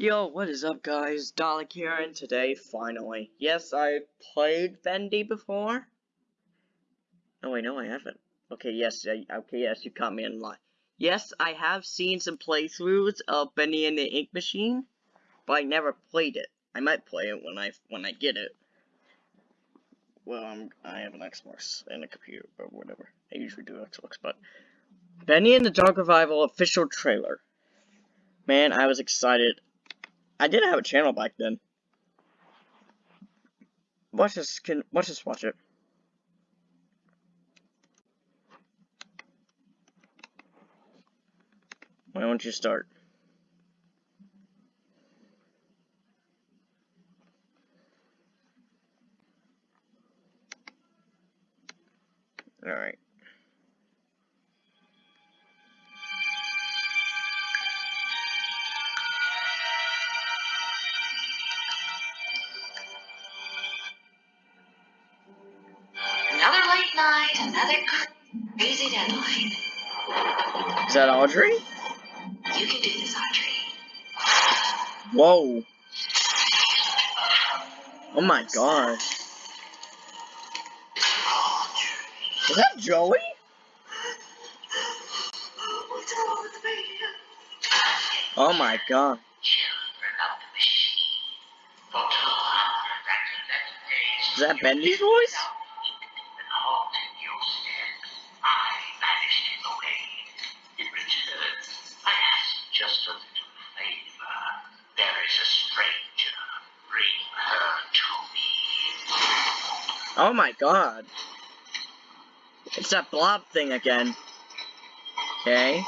Yo, what is up guys? Dalek here and today, finally. Yes, I played Bendy before. Oh wait, no I haven't. Okay, yes, I, okay, yes, you caught me in lie. Yes, I have seen some playthroughs of Bendy and the Ink Machine, but I never played it. I might play it when I when I get it. Well, I'm, I have an Xbox and a computer, but whatever. I usually do Xbox, but... Bendy and the Dark Revival official trailer. Man, I was excited. I didn't have a channel back then. Watch this, can, watch this, watch it. Why don't you start? Alright. Night, another crazy deadline. Is that Audrey? You can do this, Audrey. Whoa. Oh my god. Is that Joey? What's wrong with me? Oh my god. Children of the machine. For two hundred days. Is that Bendy's voice? Oh my god. It's that blob thing again. Okay.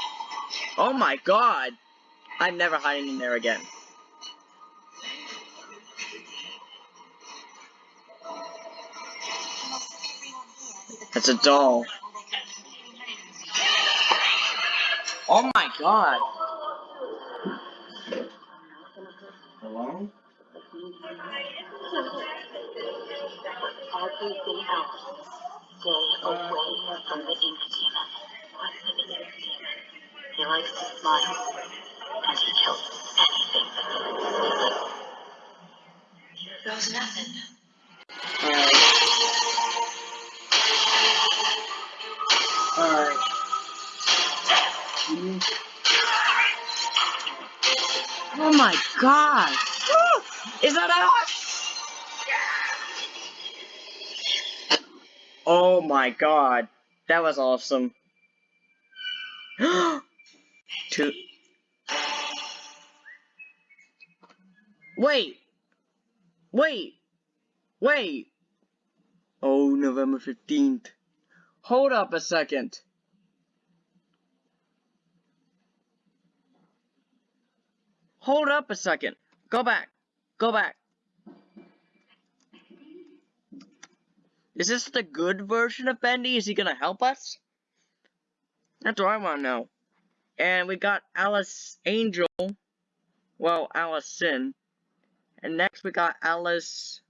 Oh my god. I'm never hiding in there again. It's a doll. Oh my god. Hello? Everything else. Stay away from the ink demon. He likes to smile, and he kills anything. Goes nothing. Alright. Alright. Oh my god! Is that us? Oh my god. That was awesome. Two. Wait. Wait. Wait. Oh, November 15th. Hold up a second. Hold up a second. Go back. Go back. Is this the good version of Bendy? Is he gonna help us? That's what I wanna know. And we got Alice Angel. Well, Allison. And next we got Alice.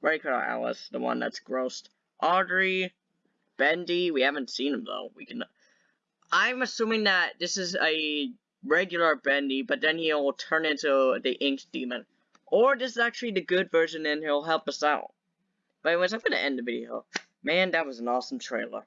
Regular Alice, the one that's grossed. Audrey. Bendy. We haven't seen him though. We can. I'm assuming that this is a regular Bendy, but then he'll turn into the Ink Demon. Or this is actually the good version and he'll help us out. But anyways, I'm gonna end the video. Man, that was an awesome trailer.